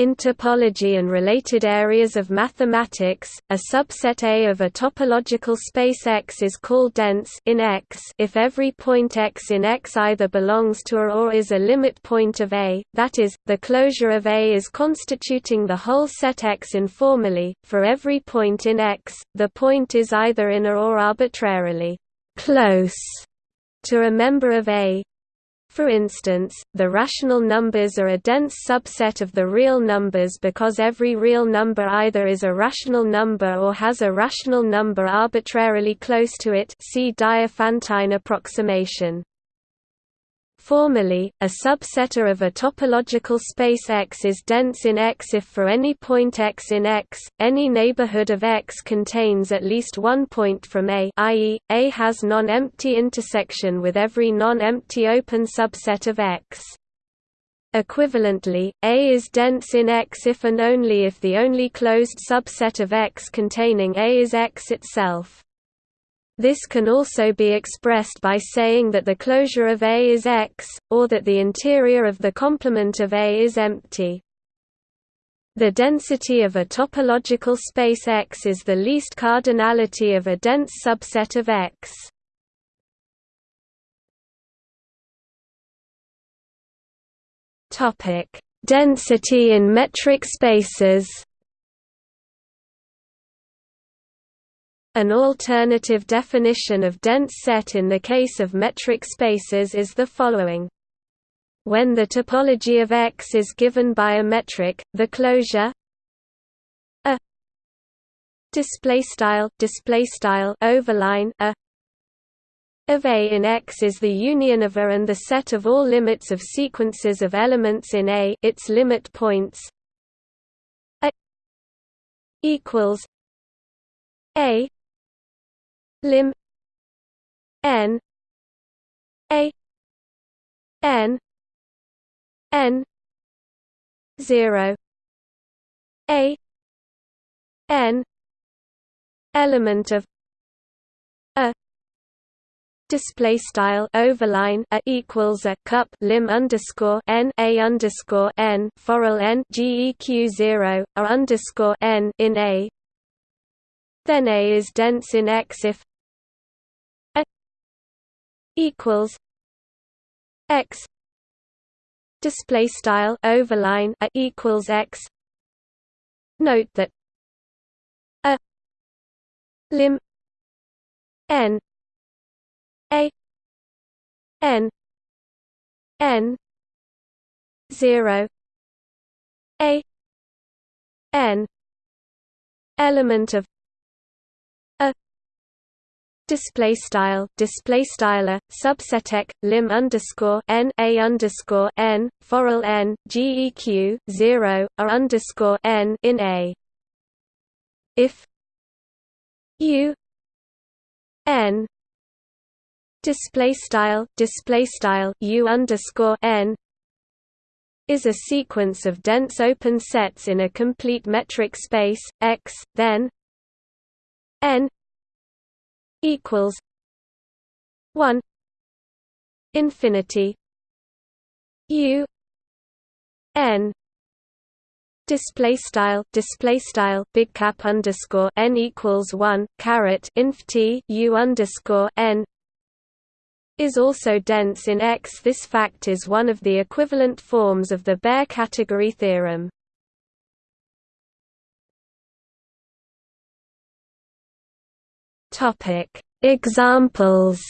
In topology and related areas of mathematics, a subset A of a topological space X is called dense in X if every point X in X either belongs to A or is a limit point of A, that is, the closure of A is constituting the whole set X informally. For every point in X, the point is either in A or arbitrarily close to a member of A, for instance, the rational numbers are a dense subset of the real numbers because every real number either is a rational number or has a rational number arbitrarily close to it see Diophantine approximation. Formally, a subsetter of a topological space X is dense in X if for any point X in X, any neighborhood of X contains at least one point from A i.e., A has non-empty intersection with every non-empty open subset of X. Equivalently, A is dense in X if and only if the only closed subset of X containing A is X itself. This can also be expressed by saying that the closure of A is X, or that the interior of the complement of A is empty. The density of a topological space X is the least cardinality of a dense subset of X. Topic: Density in metric spaces An alternative definition of dense set in the case of metric spaces is the following. When the topology of X is given by a metric, the closure a display style display style overline a of A in X is the union of A and the set of all limits of sequences of elements in A its limit points A equals A lim n a n n 0 a n element of a display style overline a equals a cup lim underscore n a underscore n forall n geq zero a underscore n in a. Then a is dense in X if equals x display style overline a equals x. Note that a lim n a n n 0 a n element of display style display styler subsetek lim underscore n a underscore n forall n geq 0 a underscore n in a. If u n display style display style u underscore n is a sequence of dense open sets in a complete metric space x then n equals one infinity U N display style display style big cap underscore n equals one caret inf t u underscore n is also dense in X. This fact is one of the equivalent forms of the Baire category theorem. Topic Examples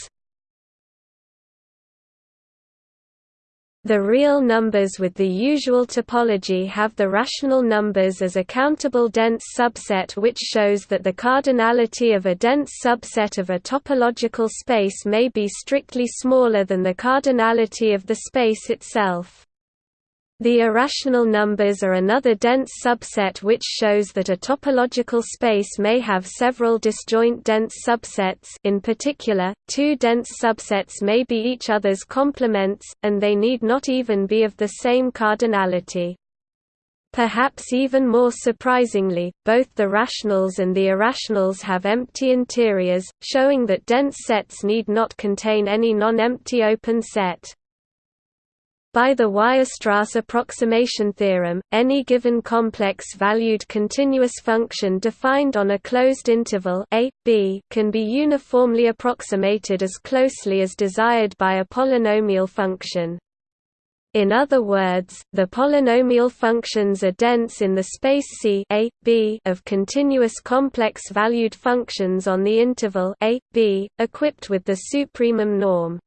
The real numbers with the usual topology have the rational numbers as a countable dense subset which shows that the cardinality of a dense subset of a topological space may be strictly smaller than the cardinality of the space itself. The irrational numbers are another dense subset which shows that a topological space may have several disjoint dense subsets in particular, two dense subsets may be each other's complements, and they need not even be of the same cardinality. Perhaps even more surprisingly, both the rationals and the irrationals have empty interiors, showing that dense sets need not contain any non-empty open set. By the Weierstrass approximation theorem, any given complex-valued continuous function defined on a closed interval a, b can be uniformly approximated as closely as desired by a polynomial function. In other words, the polynomial functions are dense in the space C a, b of continuous complex-valued functions on the interval a, b, equipped with the supremum norm.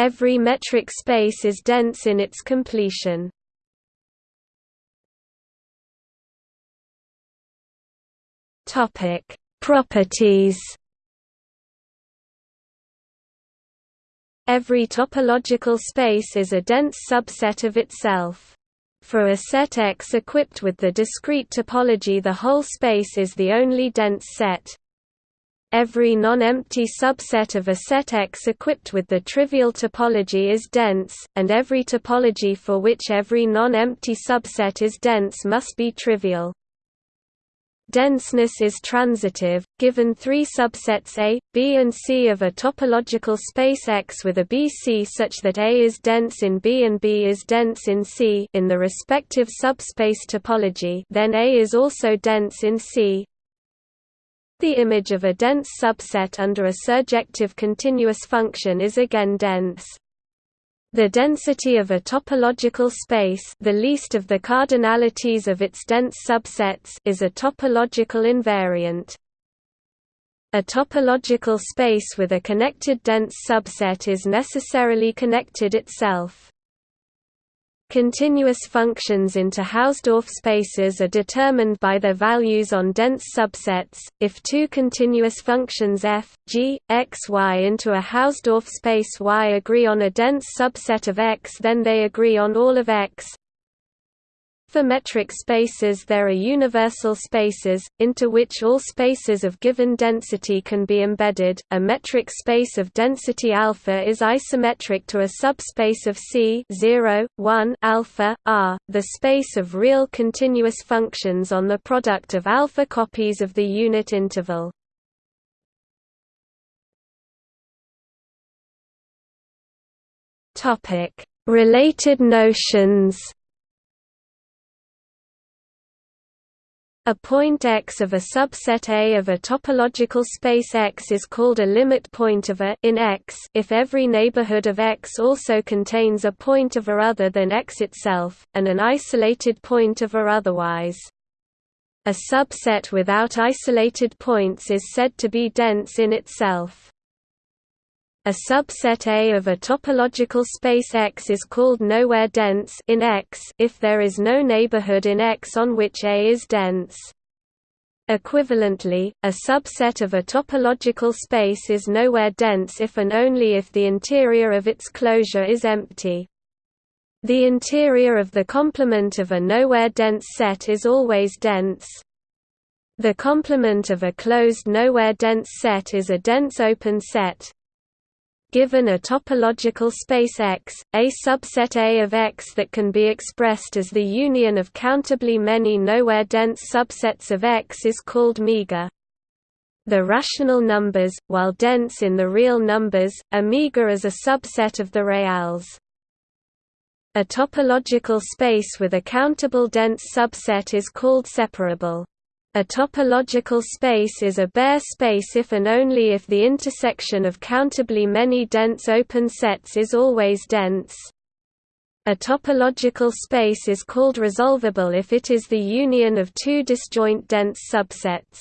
Every metric space is dense in its completion. Topic: Properties. Every topological space is a dense subset of itself. For a set X equipped with the discrete topology the whole space is the only dense set, Every non-empty subset of a set X equipped with the trivial topology is dense, and every topology for which every non-empty subset is dense must be trivial. Denseness is transitive, given three subsets A, B and C of a topological space X with a BC such that A is dense in B and B is dense in C in the respective subspace topology then A is also dense in C, the image of a dense subset under a surjective continuous function is again dense. The density of a topological space the least of the cardinalities of its dense subsets is a topological invariant. A topological space with a connected dense subset is necessarily connected itself. Continuous functions into Hausdorff spaces are determined by their values on dense subsets. If two continuous functions f, g, x, y into a Hausdorff space Y agree on a dense subset of X, then they agree on all of X. For metric spaces there are universal spaces, into which all spaces of given density can be embedded. A metric space of density alpha is isometric to a subspace of C 0, 1 alpha, R, the space of real continuous functions on the product of alpha copies of the unit interval. Related notions A point X of a subset A of a topological space X is called a limit point of A in X if every neighborhood of X also contains a point of A other than X itself, and an isolated point of A otherwise. A subset without isolated points is said to be dense in itself. A subset A of a topological space X is called nowhere dense in X if there is no neighborhood in X on which A is dense. Equivalently, a subset of a topological space is nowhere dense if and only if the interior of its closure is empty. The interior of the complement of a nowhere dense set is always dense. The complement of a closed nowhere dense set is a dense open set, Given a topological space X, a subset A of X that can be expressed as the union of countably many nowhere dense subsets of X is called meager. The rational numbers, while dense in the real numbers, are meager as a subset of the reals. A topological space with a countable dense subset is called separable. A topological space is a Baire space if and only if the intersection of countably many dense open sets is always dense. A topological space is called resolvable if it is the union of two disjoint dense subsets.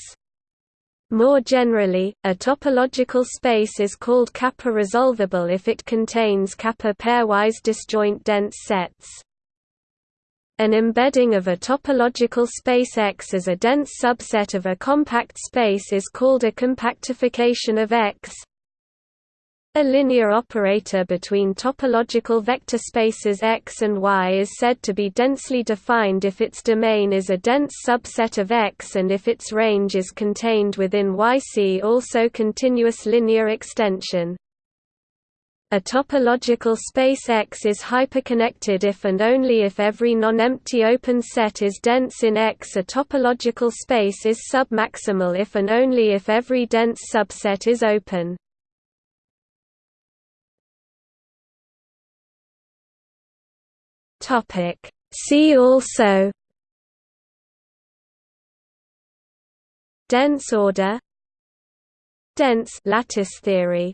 More generally, a topological space is called kappa resolvable if it contains kappa pairwise disjoint dense sets. An embedding of a topological space X as a dense subset of a compact space is called a compactification of X. A linear operator between topological vector spaces X and Y is said to be densely defined if its domain is a dense subset of X and if its range is contained within YC also continuous linear extension. A topological space X is hyperconnected if and only if every non-empty open set is dense in X. A topological space is submaximal if and only if every dense subset is open. Topic See also Dense order Dense lattice theory